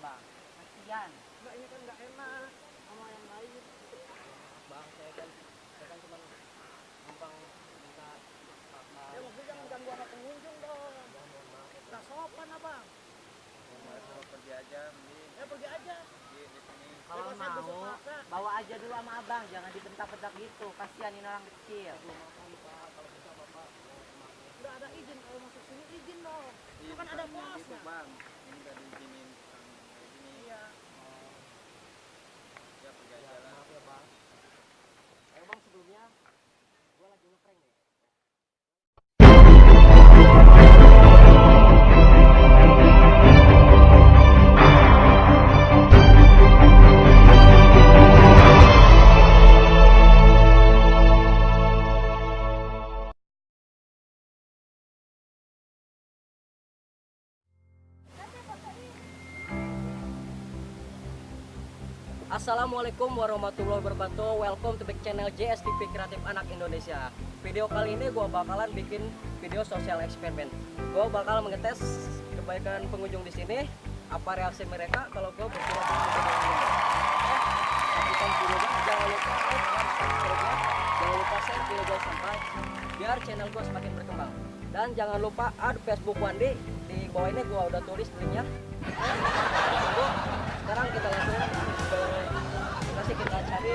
bang kasihan. Enggak ini kan enggak enak sama yang lain. bang saya kan saya kan cuma numpang minta makan Ya maksudnya jangan ganggu sama pengunjung dong. ya maaf ya sopan abang. mau pergi aja mending. Ya pergi aja. di di sini. Kalau Bebas saya mau bawa aja dulu sama abang. Jangan dibentak-bentak gitu. Kasihan ini orang kecil. Kalau bisa bapak Udah ada izin. Kalau masuk sini izin dong. Iya, Itu kan ada bukannya gitu, posnya. bang. Ini udah diizinin Assalamualaikum warahmatullahi wabarakatuh. Welcome to back channel JSTV Kreatif Anak Indonesia. Video kali ini gue bakalan bikin video sosial eksperimen. Gue bakal mengetes kebaikan pengunjung di sini Apa reaksi mereka kalau gue berpura di video ini. Oke, Saksikan videonya Jangan lupa like dan subscribe-nya Jangan lupa share video gue sampai Biar channel gue semakin berkembang. Dan jangan lupa add Facebook Wandi Di bawah ini gue udah tulis linknya. Sekarang kita langsung ke lokasi kita cari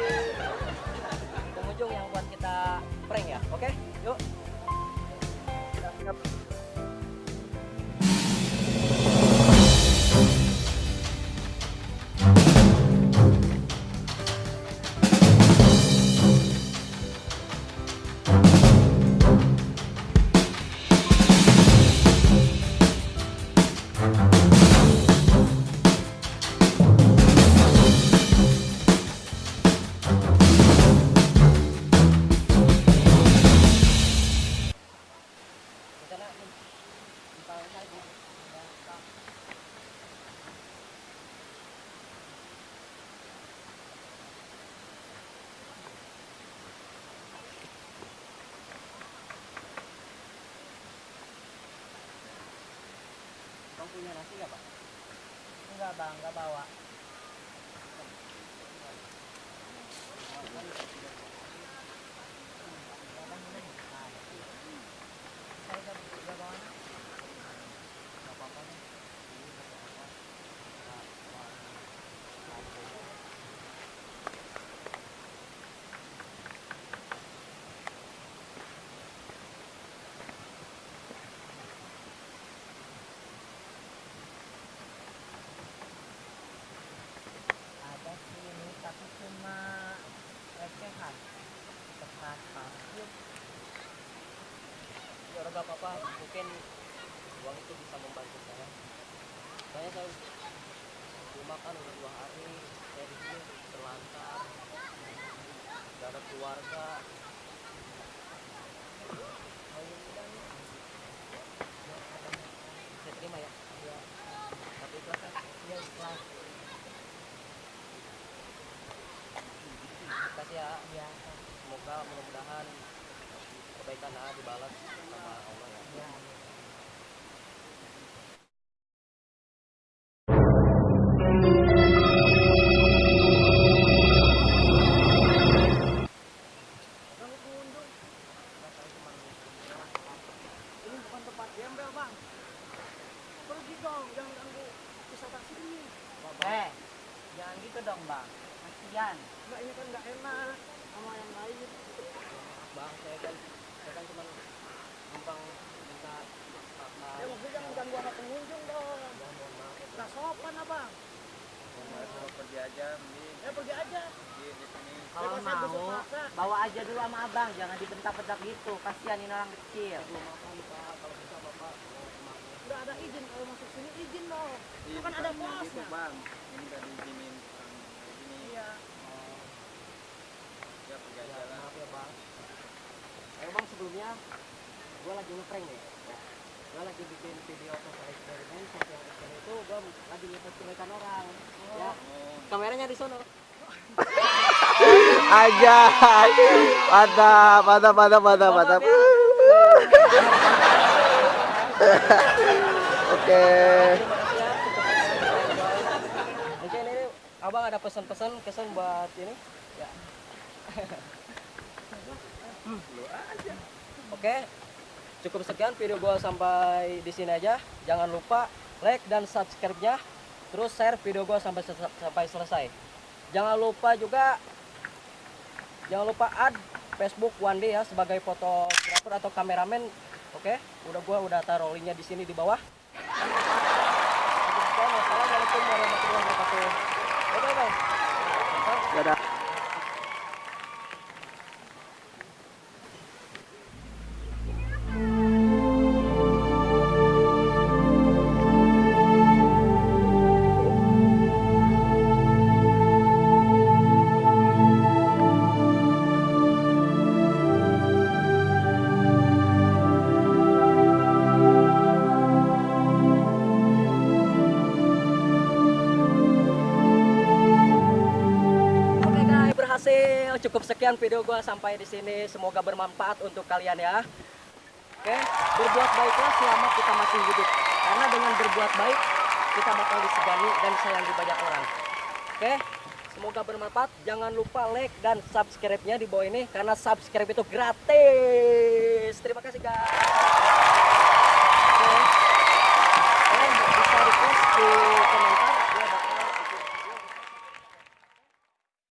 punya nasi nggak pak? enggak bang enggak bawa nggak apa-apa. Mungkin uang itu bisa membantu saya. Saya saya rumah kan udah dua hari. Saya di sini terlantar. Gak ada keluarga. Ya udah nih. Ya, katanya. Saya terima ya. Ya. Tapi ikhlas kan? ya ikhlas Kasih ya. ya Semoga mudah-mudahan kebaikan A dibalas sama gembel bang. Pergi dong, jangan ganggu wisata sini. eh jangan gitu dong bang kasihan Enggak ini kan enggak enak sama yang lain. Bang, saya kan saya kan cuma numpang minta makan. Ya maksudnya jangan ganggu sama pengunjung dong. Nah sopan abang. mau pergi aja mending Ya pergi aja. di di sini kalau mau bawa aja dulu sama abang jangan dibentak-bentak gitu kasihan ini orang kecil Belum makan Pak, kalau bisa Bapak mau ke mana? Udah ada izin kalau masuk sini izin dong. Iya, Itu kan ada bukannya gitu, posnya. bang ini udah diizinin gini Iya. Oh, ya pergi ya, aja lah maaf ya Bang. Ayo Bang, sebelumnya gua lagi ngeprank nih. Ya. Gua lagi bikin video sosial eksperimen, sosial eksperimen itu gua lagi ngetes kebaikan orang. Ya, oh kameranya di sono. aja mantap mantap mantap mantap oke. Abang ada pesan-pesan kesan buat ini? Ya. Oke. Cukup sekian video gua sampai di sini aja. Jangan lupa like dan subscribe nya terus share video gua sampai sampai selesai. Jangan lupa juga jangan lupa add Facebook Day ya sebagai fotografer atau kameramen. Oke. Udah gua udah taruh linknya di sini di bawah Wassalamualaikum warahmatullahi wabarakatuh Dadah. Cukup sekian video gua sampai di sini. Semoga bermanfaat untuk kalian ya. Oke, berbuat baiklah selama kita masih hidup. Karena dengan berbuat baik, kita bakal disegani dan disayangi banyak orang. Oke, semoga bermanfaat. Jangan lupa like dan subscribe-nya di bawah ini karena subscribe itu gratis.